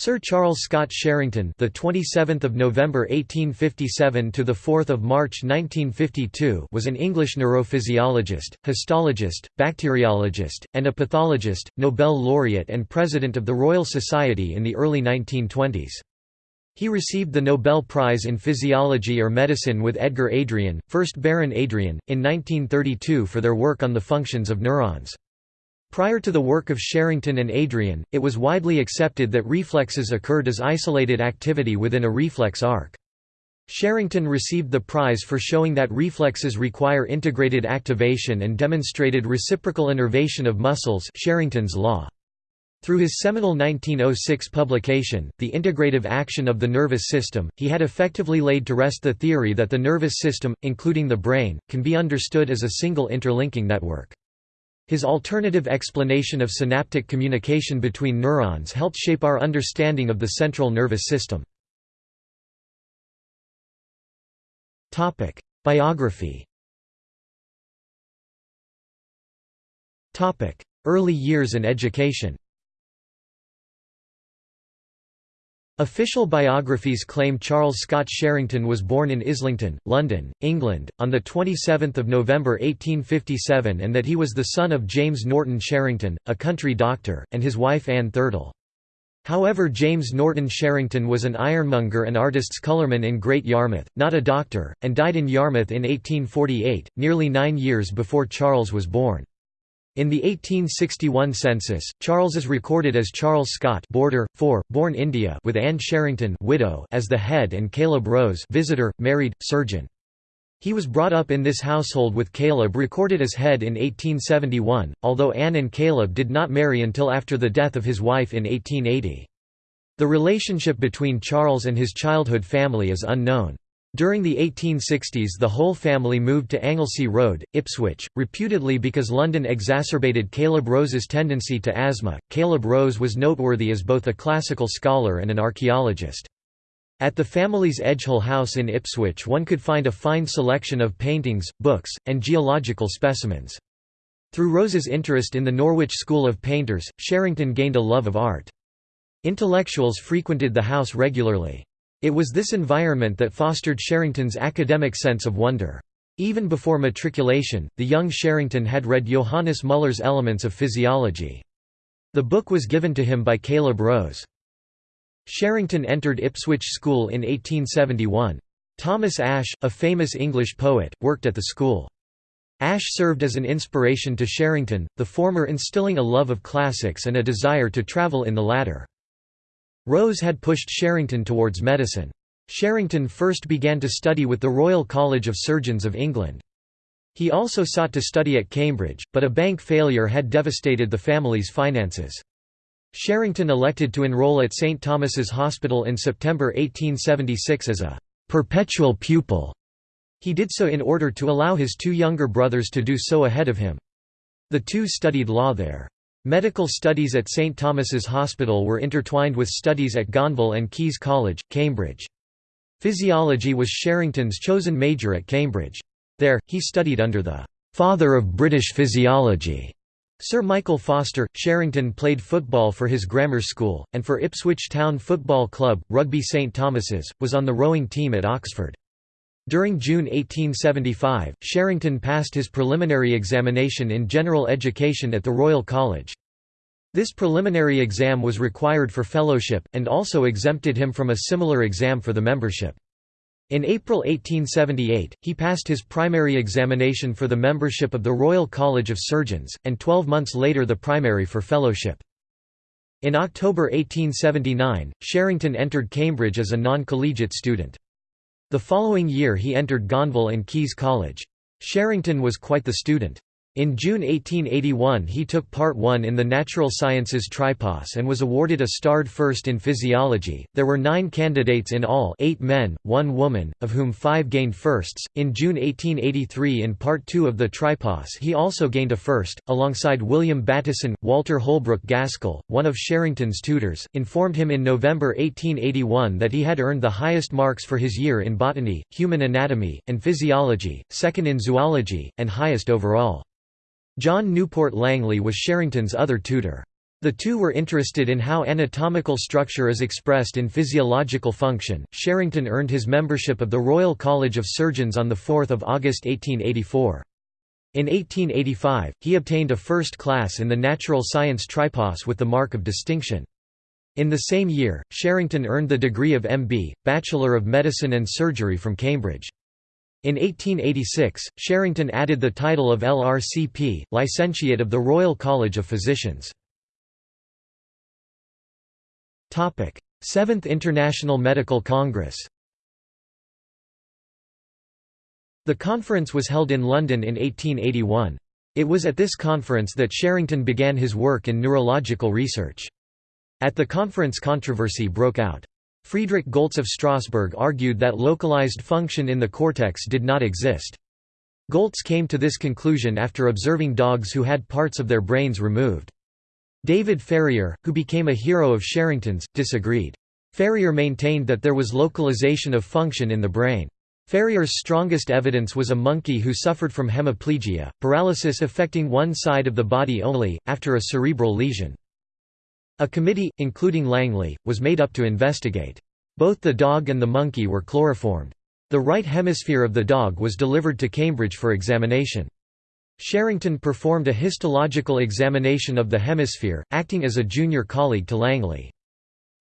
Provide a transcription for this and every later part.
Sir Charles Scott Sherrington, the 27th of November 1857 to the 4th of March 1952, was an English neurophysiologist, histologist, bacteriologist, and a pathologist, Nobel laureate and president of the Royal Society in the early 1920s. He received the Nobel Prize in Physiology or Medicine with Edgar Adrian, 1st Baron Adrian, in 1932 for their work on the functions of neurons. Prior to the work of Sherrington and Adrian, it was widely accepted that reflexes occurred as isolated activity within a reflex arc. Sherrington received the prize for showing that reflexes require integrated activation and demonstrated reciprocal innervation of muscles Sherrington's law. Through his seminal 1906 publication, The Integrative Action of the Nervous System, he had effectively laid to rest the theory that the nervous system, including the brain, can be understood as a single interlinking network. His alternative explanation of synaptic communication between neurons helped shape our understanding of the central nervous system. Biography Early years and education Official biographies claim Charles Scott Sherrington was born in Islington, London, England, on 27 November 1857 and that he was the son of James Norton Sherrington, a country doctor, and his wife Anne Thurtle. However James Norton Sherrington was an ironmonger and artist's colourman in Great Yarmouth, not a doctor, and died in Yarmouth in 1848, nearly nine years before Charles was born. In the 1861 census, Charles is recorded as Charles Scott Border, 4, born India with Anne Sherrington widow as the head and Caleb Rose visitor, married, surgeon. He was brought up in this household with Caleb recorded as head in 1871, although Anne and Caleb did not marry until after the death of his wife in 1880. The relationship between Charles and his childhood family is unknown. During the 1860s the whole family moved to Anglesea Road, Ipswich, reputedly because London exacerbated Caleb Rose's tendency to asthma. Caleb Rose was noteworthy as both a classical scholar and an archaeologist. At the family's Edgehill house in Ipswich one could find a fine selection of paintings, books, and geological specimens. Through Rose's interest in the Norwich School of Painters, Sherrington gained a love of art. Intellectuals frequented the house regularly. It was this environment that fostered Sherrington's academic sense of wonder. Even before matriculation, the young Sherrington had read Johannes Müller's Elements of Physiology. The book was given to him by Caleb Rose. Sherrington entered Ipswich School in 1871. Thomas Ashe, a famous English poet, worked at the school. Ashe served as an inspiration to Sherrington, the former instilling a love of classics and a desire to travel in the latter. Rose had pushed Sherrington towards medicine. Sherrington first began to study with the Royal College of Surgeons of England. He also sought to study at Cambridge, but a bank failure had devastated the family's finances. Sherrington elected to enroll at St Thomas's Hospital in September 1876 as a «perpetual pupil». He did so in order to allow his two younger brothers to do so ahead of him. The two studied law there. Medical studies at St Thomas's Hospital were intertwined with studies at Gonville and Caius College, Cambridge. Physiology was Sherrington's chosen major at Cambridge. There, he studied under the «father of British physiology», Sir Michael Foster. Sherrington played football for his grammar school, and for Ipswich Town Football Club, Rugby St Thomas's, was on the rowing team at Oxford. During June 1875, Sherrington passed his preliminary examination in general education at the Royal College. This preliminary exam was required for fellowship, and also exempted him from a similar exam for the membership. In April 1878, he passed his primary examination for the membership of the Royal College of Surgeons, and twelve months later the primary for fellowship. In October 1879, Sherrington entered Cambridge as a non-collegiate student. The following year he entered Gonville and Caius College. Sherrington was quite the student. In June 1881 he took part 1 in the Natural Sciences Tripos and was awarded a starred first in physiology. There were nine candidates in all eight men, one woman, of whom five gained firsts. In June 1883 in part 2 of the Tripos he also gained a first, alongside William Bateson. Walter Holbrook Gaskell, one of Sherrington's tutors, informed him in November 1881 that he had earned the highest marks for his year in botany, human anatomy, and physiology, second in zoology, and highest overall. John Newport Langley was Sherrington's other tutor. The two were interested in how anatomical structure is expressed in physiological function. Sherrington earned his membership of the Royal College of Surgeons on 4 August 1884. In 1885, he obtained a first class in the natural science tripos with the mark of distinction. In the same year, Sherrington earned the degree of M.B., Bachelor of Medicine and Surgery from Cambridge. In 1886, Sherrington added the title of LRCP, Licentiate of the Royal College of Physicians. Seventh International Medical Congress The conference was held in London in 1881. It was at this conference that Sherrington began his work in neurological research. At the conference controversy broke out. Friedrich Goltz of Strasbourg argued that localized function in the cortex did not exist. Goltz came to this conclusion after observing dogs who had parts of their brains removed. David Ferrier, who became a hero of Sherrington's, disagreed. Ferrier maintained that there was localization of function in the brain. Ferrier's strongest evidence was a monkey who suffered from hemiplegia, paralysis affecting one side of the body only, after a cerebral lesion. A committee, including Langley, was made up to investigate. Both the dog and the monkey were chloroformed. The right hemisphere of the dog was delivered to Cambridge for examination. Sherrington performed a histological examination of the hemisphere, acting as a junior colleague to Langley.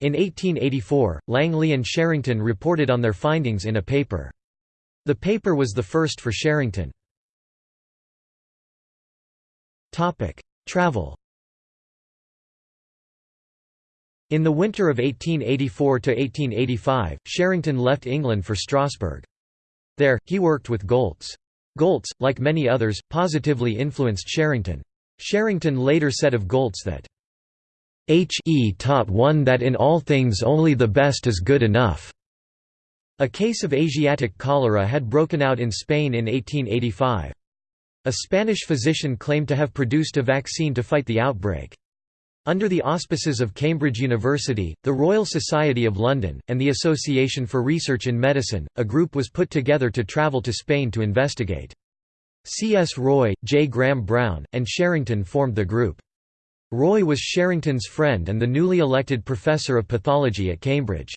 In 1884, Langley and Sherrington reported on their findings in a paper. The paper was the first for Sherrington. Travel In the winter of 1884–1885, Sherrington left England for Strasbourg. There, he worked with Goltz. Goltz, like many others, positively influenced Sherrington. Sherrington later said of Goltz that, H.E. taught one that in all things only the best is good enough. A case of Asiatic cholera had broken out in Spain in 1885. A Spanish physician claimed to have produced a vaccine to fight the outbreak. Under the auspices of Cambridge University, the Royal Society of London, and the Association for Research in Medicine, a group was put together to travel to Spain to investigate. C. S. Roy, J. Graham Brown, and Sherrington formed the group. Roy was Sherrington's friend and the newly elected professor of pathology at Cambridge.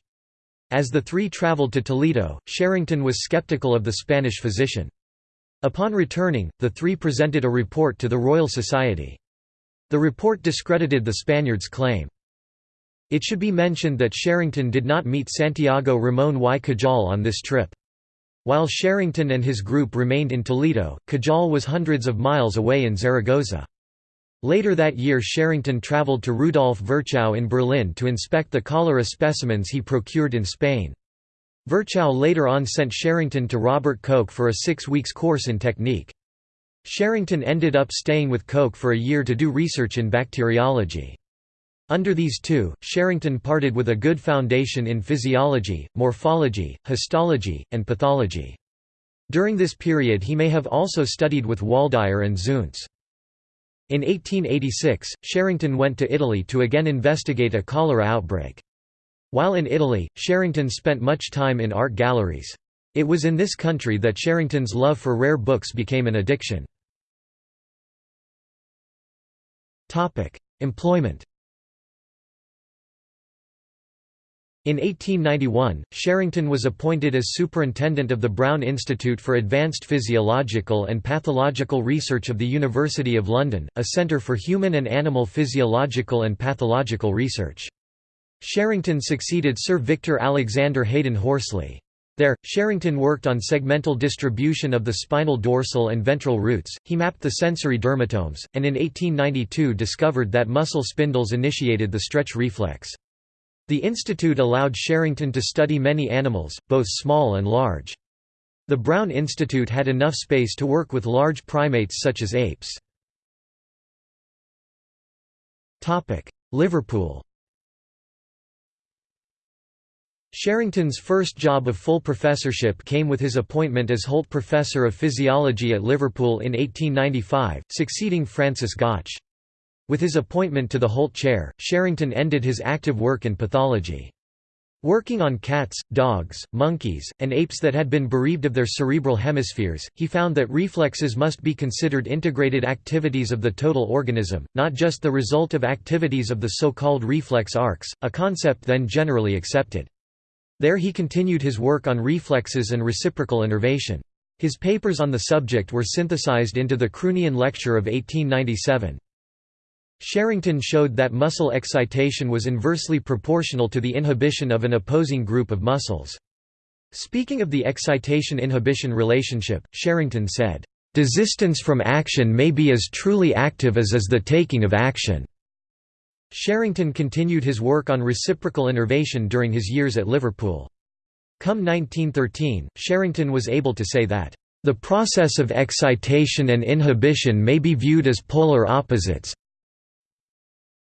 As the three travelled to Toledo, Sherrington was skeptical of the Spanish physician. Upon returning, the three presented a report to the Royal Society. The report discredited the Spaniards' claim. It should be mentioned that Sherrington did not meet Santiago Ramón y Cajal on this trip. While Sherrington and his group remained in Toledo, Cajal was hundreds of miles away in Zaragoza. Later that year Sherrington travelled to Rudolf Virchow in Berlin to inspect the cholera specimens he procured in Spain. Virchow later on sent Sherrington to Robert Koch for a six weeks course in technique. Sherrington ended up staying with Koch for a year to do research in bacteriology. Under these two, Sherrington parted with a good foundation in physiology, morphology, histology, and pathology. During this period he may have also studied with Waldeyer and Zuntz. In 1886, Sherrington went to Italy to again investigate a cholera outbreak. While in Italy, Sherrington spent much time in art galleries. It was in this country that Sherrington's love for rare books became an addiction. Employment In 1891, Sherrington was appointed as superintendent of the Brown Institute for Advanced Physiological and Pathological Research of the University of London, a centre for human and animal physiological and pathological research. Sherrington succeeded Sir Victor Alexander Haden Horsley. There, Sherrington worked on segmental distribution of the spinal dorsal and ventral roots, he mapped the sensory dermatomes, and in 1892 discovered that muscle spindles initiated the stretch reflex. The institute allowed Sherrington to study many animals, both small and large. The Brown Institute had enough space to work with large primates such as apes. Liverpool Sherrington's first job of full professorship came with his appointment as Holt Professor of Physiology at Liverpool in 1895, succeeding Francis Gotch. With his appointment to the Holt Chair, Sherrington ended his active work in pathology. Working on cats, dogs, monkeys, and apes that had been bereaved of their cerebral hemispheres, he found that reflexes must be considered integrated activities of the total organism, not just the result of activities of the so-called reflex arcs, a concept then generally accepted. There he continued his work on reflexes and reciprocal innervation. His papers on the subject were synthesized into the Croonian Lecture of 1897. Sherrington showed that muscle excitation was inversely proportional to the inhibition of an opposing group of muscles. Speaking of the excitation-inhibition relationship, Sherrington said, "...desistance from action may be as truly active as is the taking of action." Sherrington continued his work on reciprocal innervation during his years at Liverpool. Come 1913, Sherrington was able to say that, "...the process of excitation and inhibition may be viewed as polar opposites,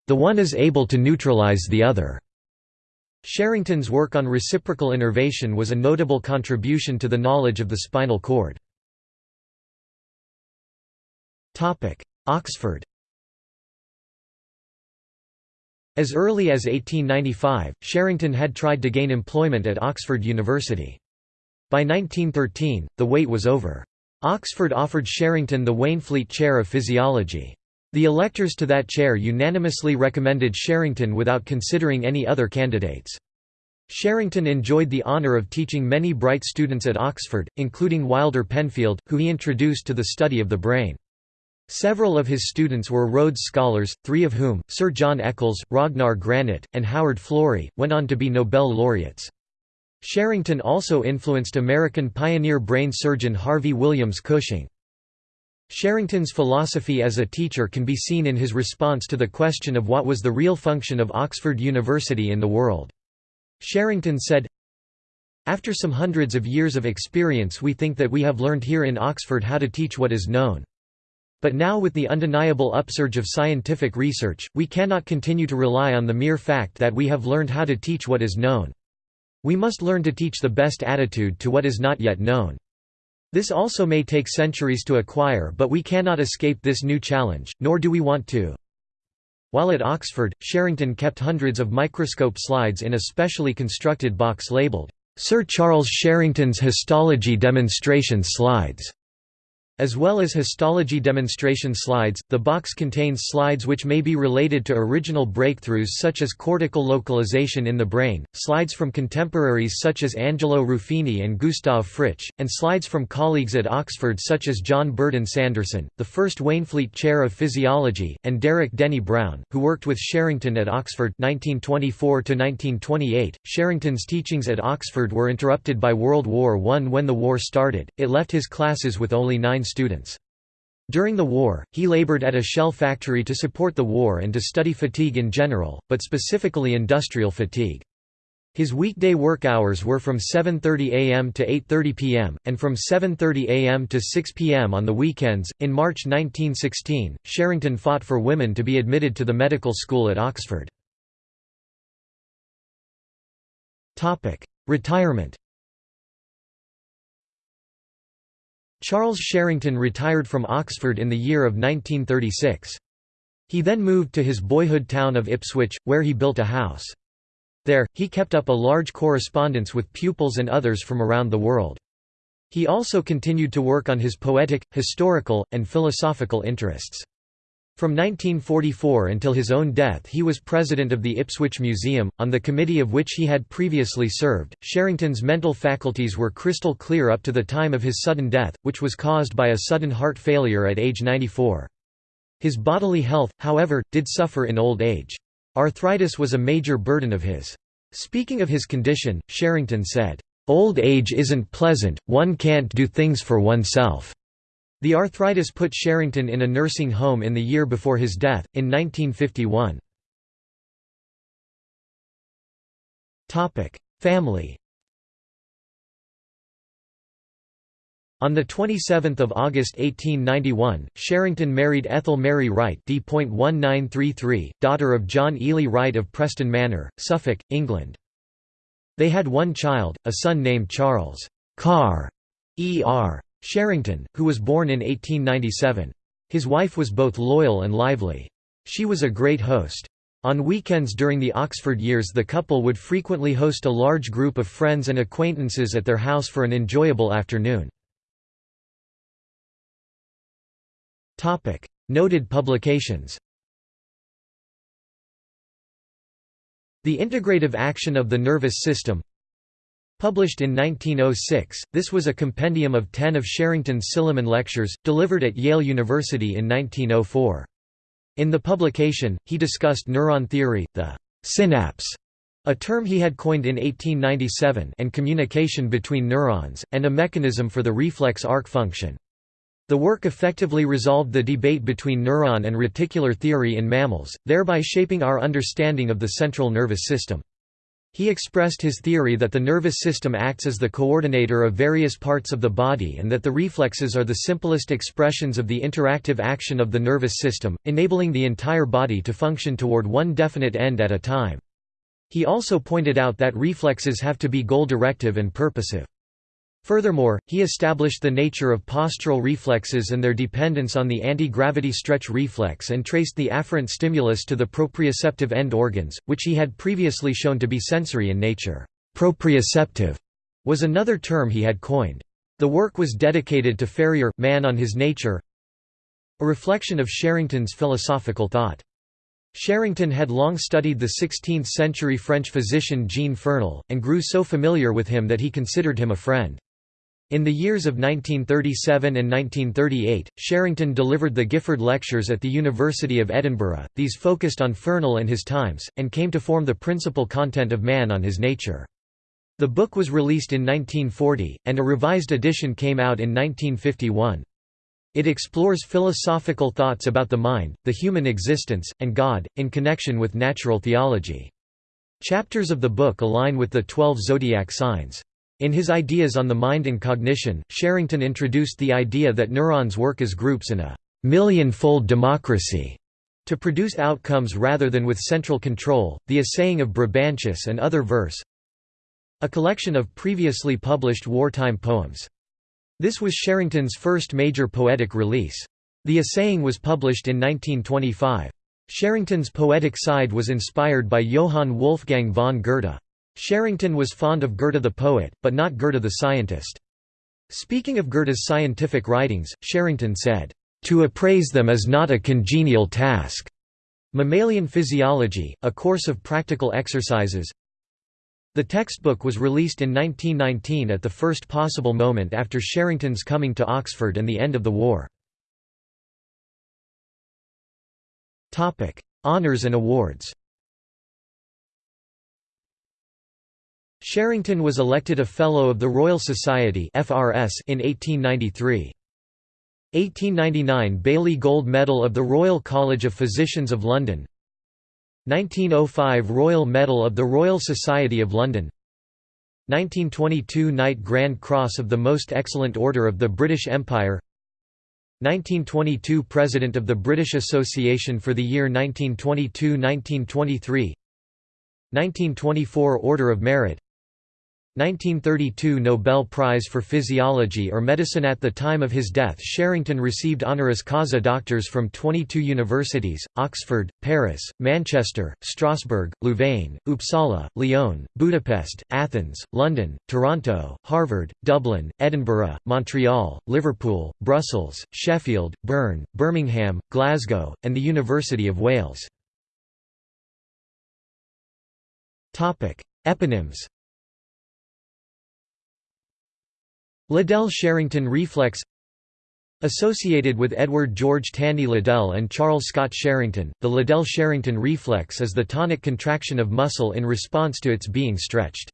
the one is able to neutralize the other. Sherrington's work on reciprocal innervation was a notable contribution to the knowledge of the spinal cord. Oxford As early as 1895, Sherrington had tried to gain employment at Oxford University. By 1913, the wait was over. Oxford offered Sherrington the Waynflete Chair of Physiology. The electors to that chair unanimously recommended Sherrington without considering any other candidates. Sherrington enjoyed the honour of teaching many bright students at Oxford, including Wilder Penfield, who he introduced to the study of the brain. Several of his students were Rhodes Scholars, three of whom, Sir John Eccles, Ragnar Granit, and Howard Florey, went on to be Nobel laureates. Sherrington also influenced American pioneer brain surgeon Harvey Williams Cushing. Sherrington's philosophy as a teacher can be seen in his response to the question of what was the real function of Oxford University in the world. Sherrington said, After some hundreds of years of experience we think that we have learned here in Oxford how to teach what is known. But now with the undeniable upsurge of scientific research, we cannot continue to rely on the mere fact that we have learned how to teach what is known. We must learn to teach the best attitude to what is not yet known. This also may take centuries to acquire but we cannot escape this new challenge, nor do we want to. While at Oxford, Sherrington kept hundreds of microscope slides in a specially constructed box labelled, "'Sir Charles Sherrington's Histology Demonstration Slides' As well as histology demonstration slides, the box contains slides which may be related to original breakthroughs such as cortical localization in the brain, slides from contemporaries such as Angelo Ruffini and Gustav Fritsch, and slides from colleagues at Oxford such as John Burdon Sanderson, the first Waynflete Chair of Physiology, and Derek Denny Brown, who worked with Sherrington at Oxford 1924 -1928. Sherrington's teachings at Oxford were interrupted by World War I when the war started, it left his classes with only nine students. During the war, he labored at a shell factory to support the war and to study fatigue in general, but specifically industrial fatigue. His weekday work hours were from 7:30 a.m. to 8:30 p.m. and from 7:30 a.m. to 6 p.m. on the weekends. In March 1916, Sherrington fought for women to be admitted to the medical school at Oxford. Topic: Retirement. Charles Sherrington retired from Oxford in the year of 1936. He then moved to his boyhood town of Ipswich, where he built a house. There, he kept up a large correspondence with pupils and others from around the world. He also continued to work on his poetic, historical, and philosophical interests. From 1944 until his own death he was president of the Ipswich Museum, on the committee of which he had previously served. Sherrington's mental faculties were crystal clear up to the time of his sudden death, which was caused by a sudden heart failure at age 94. His bodily health, however, did suffer in old age. Arthritis was a major burden of his. Speaking of his condition, Sherrington said, "...old age isn't pleasant, one can't do things for oneself." The arthritis put Sherrington in a nursing home in the year before his death, in 1951. Family On 27 August 1891, Sherrington married Ethel Mary Wright D.1933, daughter of John Ely Wright of Preston Manor, Suffolk, England. They had one child, a son named Charles Carr, E.R. Sherrington, who was born in 1897. His wife was both loyal and lively. She was a great host. On weekends during the Oxford years the couple would frequently host a large group of friends and acquaintances at their house for an enjoyable afternoon. Noted publications The Integrative Action of the Nervous System Published in 1906, this was a compendium of ten of Sherrington's Silliman lectures, delivered at Yale University in 1904. In the publication, he discussed neuron theory, the synapse, a term he had coined in 1897 and communication between neurons, and a mechanism for the reflex arc function. The work effectively resolved the debate between neuron and reticular theory in mammals, thereby shaping our understanding of the central nervous system. He expressed his theory that the nervous system acts as the coordinator of various parts of the body and that the reflexes are the simplest expressions of the interactive action of the nervous system, enabling the entire body to function toward one definite end at a time. He also pointed out that reflexes have to be goal-directive and purposive. Furthermore, he established the nature of postural reflexes and their dependence on the anti-gravity stretch reflex and traced the afferent stimulus to the proprioceptive end organs, which he had previously shown to be sensory in nature. Proprioceptive was another term he had coined. The work was dedicated to Ferrier, Man on His Nature, a reflection of Sherrington's philosophical thought. Sherrington had long studied the 16th-century French physician Jean Fernel, and grew so familiar with him that he considered him a friend. In the years of 1937 and 1938, Sherrington delivered the Gifford Lectures at the University of Edinburgh. These focused on Fernel and his times, and came to form the principal content of Man on His Nature. The book was released in 1940, and a revised edition came out in 1951. It explores philosophical thoughts about the mind, the human existence, and God, in connection with natural theology. Chapters of the book align with the twelve zodiac signs. In his Ideas on the Mind and Cognition, Sherrington introduced the idea that neurons work as groups in a million-fold democracy to produce outcomes rather than with central control, the assaying of Brabantius and other verse a collection of previously published wartime poems. This was Sherrington's first major poetic release. The assaying was published in 1925. Sherrington's poetic side was inspired by Johann Wolfgang von Goethe. Sherrington was fond of Goethe the poet, but not Goethe the scientist. Speaking of Goethe's scientific writings, Sherrington said, "...to appraise them is not a congenial task." Mammalian Physiology, a course of practical exercises The textbook was released in 1919 at the first possible moment after Sherrington's coming to Oxford and the end of the war. Honours and awards Sherrington was elected a Fellow of the Royal Society in 1893. 1899 Baly Gold Medal of the Royal College of Physicians of London. 1905 Royal Medal of the Royal Society of London. 1922 Knight Grand Cross of the Most Excellent Order of the British Empire. 1922 President of the British Association for the year 1922–1923 1924 Order of Merit 1932 Nobel Prize for Physiology or Medicine At the time of his death Sherrington received honoris causa doctors from 22 universities, Oxford, Paris, Manchester, Strasbourg, Louvain, Uppsala, Lyon, Budapest, Athens, London, Toronto, Harvard, Dublin, Edinburgh, Montreal, Liverpool, Brussels, Sheffield, Bern, Birmingham, Glasgow, and the University of Wales. Eponyms Liddell Sherrington reflex Associated with Edward George Tandy Liddell and Charles Scott Sherrington, the Liddell-Sherrington reflex is the tonic contraction of muscle in response to its being stretched.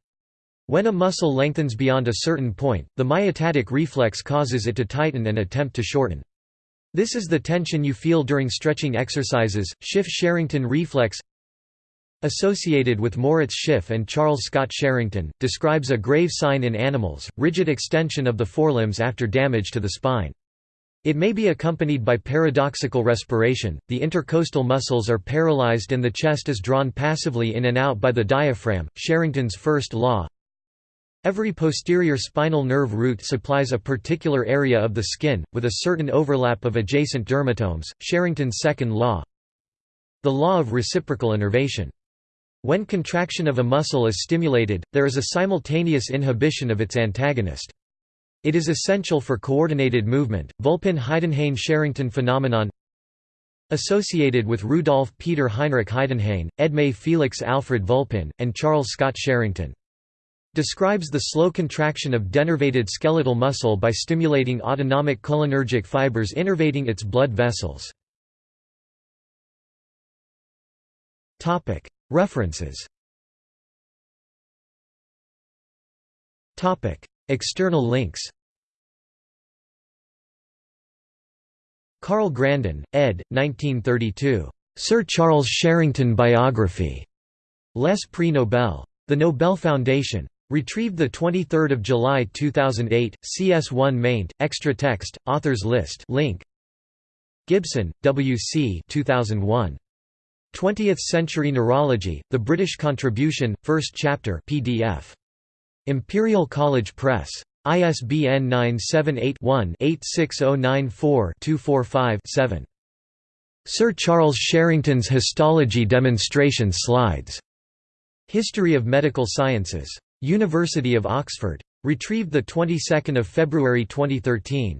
When a muscle lengthens beyond a certain point, the myotatic reflex causes it to tighten and attempt to shorten. This is the tension you feel during stretching exercises. Schiff-Sherrington reflex associated with Moritz Schiff and Charles Scott Sherrington, describes a grave sign in animals, rigid extension of the forelimbs after damage to the spine. It may be accompanied by paradoxical respiration, the intercostal muscles are paralyzed and the chest is drawn passively in and out by the diaphragm, Sherrington's first law. Every posterior spinal nerve root supplies a particular area of the skin, with a certain overlap of adjacent dermatomes, Sherrington's second law. The law of reciprocal innervation. When contraction of a muscle is stimulated, there is a simultaneous inhibition of its antagonist. It is essential for coordinated movement. Vulpian-Heidenhain-Sherrington phenomenon Associated with Rudolf Peter Heinrich Heidenhain, Edme Felix Alfred Vulpian, and Charles Scott Sherrington. Describes the slow contraction of denervated skeletal muscle by stimulating autonomic cholinergic fibers innervating its blood vessels. References External links Carl Grandin, ed. 1932. Sir Charles Sherrington Biography. Les Prix Nobel. The Nobel Foundation. Retrieved 23 July 2008, CS1 maint, extra text, authors list link. Gibson, W. C. 2001. 20th Century Neurology, The British Contribution, First Chapter PDF. Imperial College Press. ISBN 978-1-86094-245-7. Sir Charles Sherrington's Histology Demonstration Slides. History of Medical Sciences. University of Oxford. Retrieved the 22nd of February 2013.